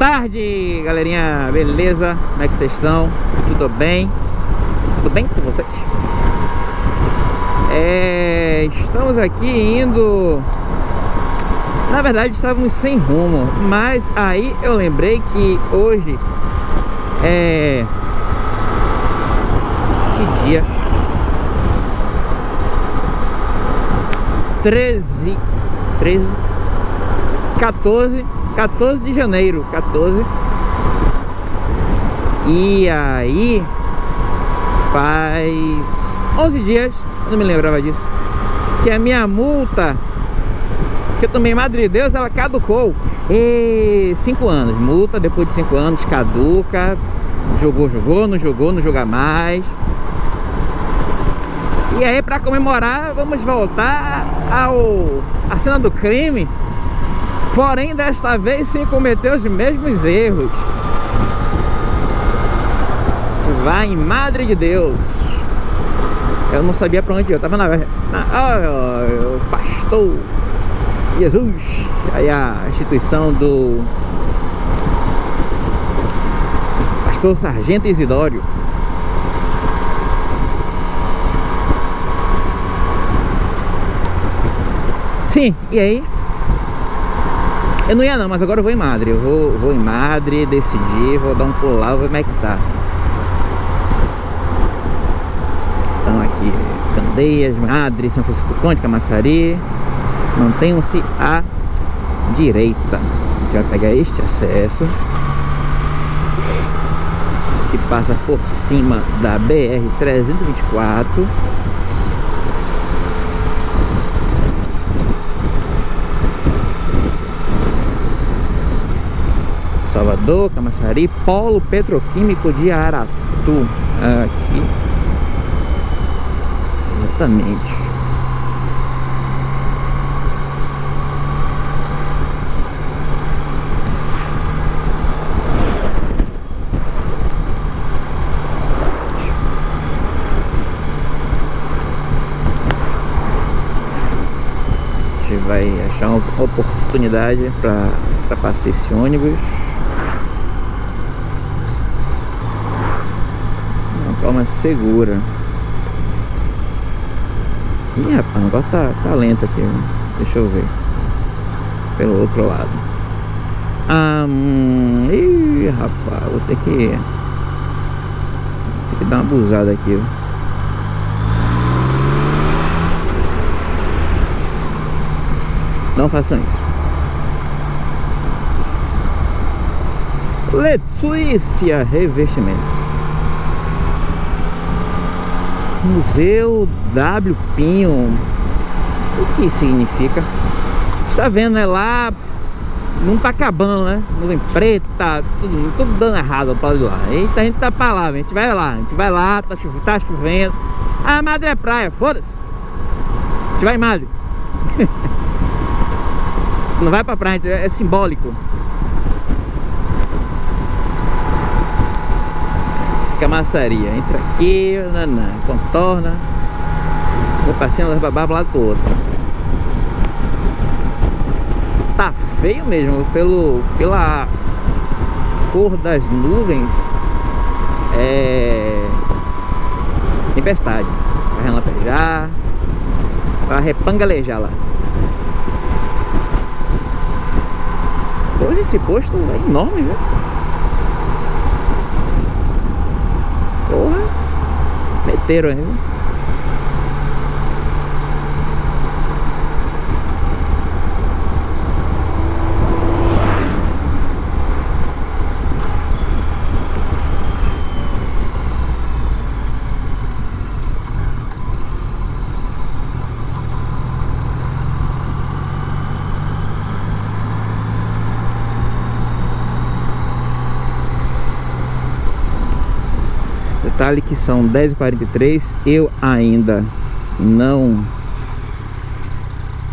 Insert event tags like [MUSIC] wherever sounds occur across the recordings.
tarde, galerinha, beleza? Como é que vocês estão? Tudo bem? Tudo bem com vocês? É, estamos aqui indo... Na verdade estávamos sem rumo, mas aí eu lembrei que hoje é... Que dia? 13... 13... 14 14 de janeiro 14 E aí Faz 11 dias Eu não me lembrava disso Que a minha multa Que eu tomei Madre Deus Ela caducou. E 5 anos Multa depois de 5 anos Caduca. Jogou, jogou, não jogou, não joga mais. E aí pra comemorar Vamos voltar ao A cena do crime Porém, desta vez, sem cometer os mesmos erros. Vai em Madre de Deus. Eu não sabia pra onde. Eu tava na... na oh, o pastor Jesus. Aí a instituição do... Pastor Sargento Isidório. Sim, e aí? Eu não ia não, mas agora eu vou em Madre. Eu vou, vou em Madre, decidir, vou dar um pulo lá, vou ver como é que tá. Então aqui, Candeias, Madre, São Francisco Conde, Camaçari. Mantenham-se à direita. A gente vai pegar este acesso. Que passa por cima da BR-324. Salvador, Camaçari, Polo Petroquímico de Aratu. Aqui. Exatamente. A gente vai achar uma oportunidade para passar esse ônibus. Forma segura. Ih, rapaz, o negócio tá, tá lento aqui. Deixa eu ver. Pelo outro lado. Ah, ih, rapaz, vou ter que... Que dar uma abusada aqui, Não façam isso. Letícia Revestimentos. Museu W Pinho. O que significa? Está vendo, né? Lá não tá acabando, né? Nuvem preta, tudo, tudo dando errado para lá. Eita, a gente tá pra lá, a gente vai lá, a gente vai lá, tá, chovendo, tá chovendo. Ah, Madre é praia, foda-se. A gente vai em Madre. [LAUGHS] não vai pra praia, é, é simbólico. Camaçaria. Entra aqui, nanã, contorna. Vou passando das babá para lado pro outro. Tá feio mesmo, pelo, pela cor das nuvens. É. Tempestade. Vai relampaguear. Vai repangalejar lá. Hoje esse posto é enorme, viu? Porra. Meteram ainda. Detalhe que são 10h43 Eu ainda não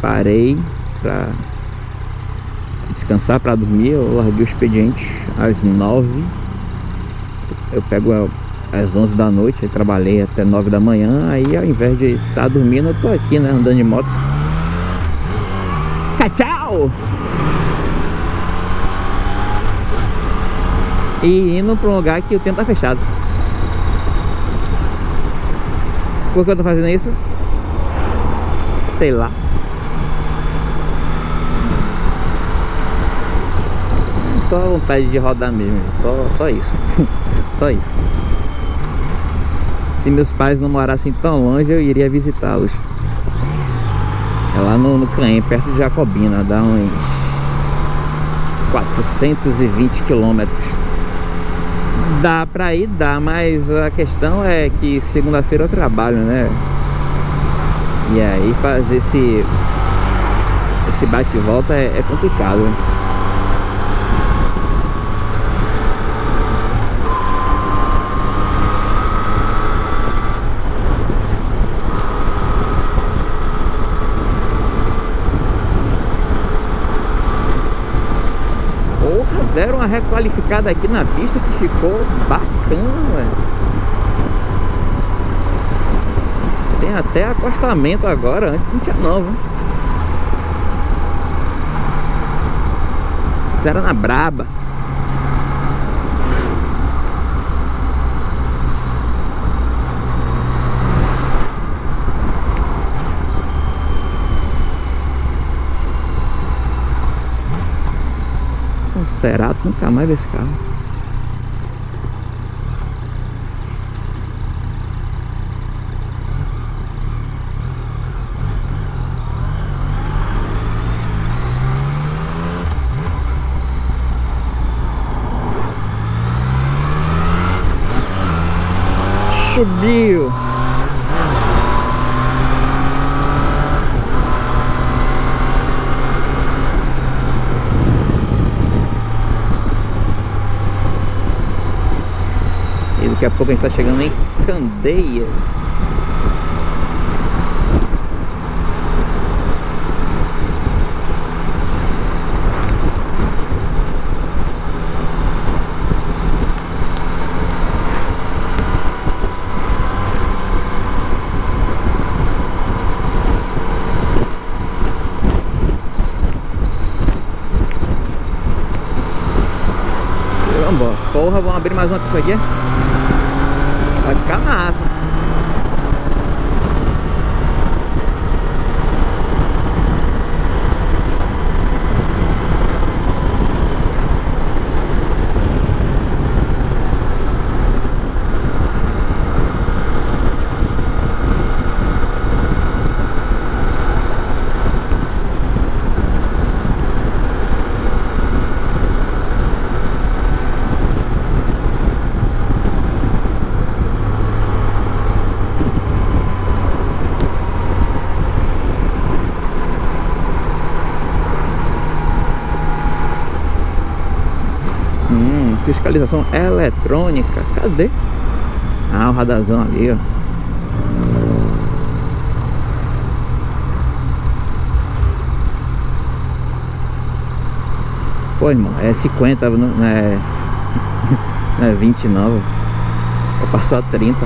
parei para descansar, para dormir. Eu larguei o expediente às 9 Eu pego às 11 da noite trabalhei até 9 da manhã. Aí ao invés de estar tá dormindo Eu tô aqui, né, andando de moto. Tchau! E indo para um lugar que o tempo tá fechado Por que eu tô fazendo isso? Sei lá. Só vontade de rodar mesmo Só, só isso. [LAUGHS] Só isso. Se meus pais não morassem tão longe Eu iria visitá-los. É lá no, no perto de Jacobina. Dá uns 420 quilômetros Dá pra ir, dá, mas a questão é que segunda-feira eu trabalho, né? E aí fazer esse esse bate e volta é, é complicado. Uma requalificada aqui na pista que ficou bacana, velho. Tem até acostamento agora, antes não tinha não, viu? Isso era na Braba. Cerato, nunca mais vi esse carro. Subiu. Daqui a pouco a gente está chegando em Candeias. Porra, vamos abrir mais uma pista aqui. Vai ficar massa. Fiscalização eletrônica. Cadê? Ah, o radazão ali, ó. Pô, irmão, é 50, não é, [LAUGHS] não é 20 não. Vou passar 30.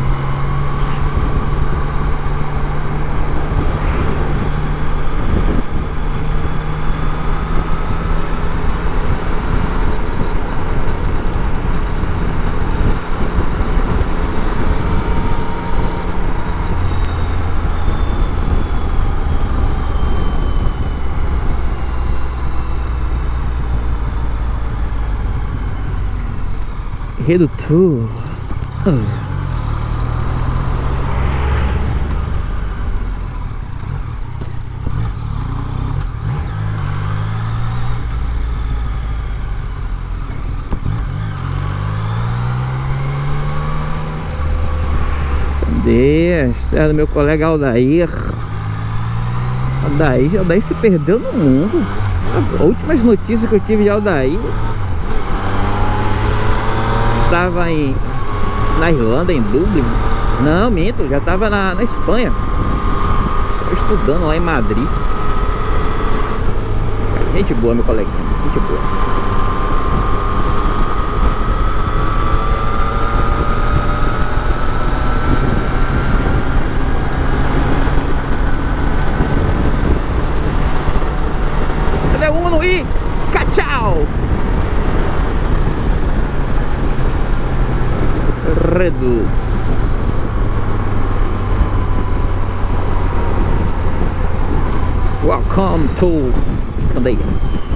Redutor. Oh. A do meu colega Aldair. Aldair, Aldair se perdeu no mundo. As últimas notícias que eu tive de Aldair estava em, na Irlanda, em Dublin. Não, minto, já estava na, na Espanha. Estudando lá em Madrid. Gente boa, meu coleguinha. Gente boa. Cadê o Uno? E tchau! reduce welcome to Canadians.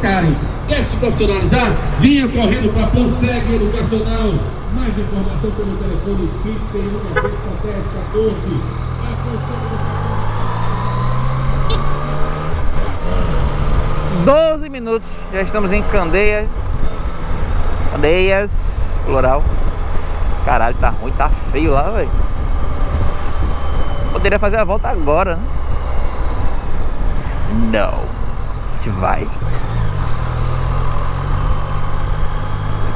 Candeias. profissionalizar, vinha correndo para a Panseg Educacional. Mais informação pelo telefone 31 14. Doze minutos, já estamos em Candeia. Candeias, plural. Caralho, tá ruim, tá feio lá, velho. Poderia fazer a volta agora, né? Não. A gente vai.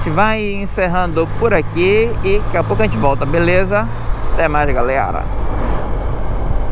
gente vai encerrando por aqui e daqui a pouco a gente volta, beleza? Até mais, galera.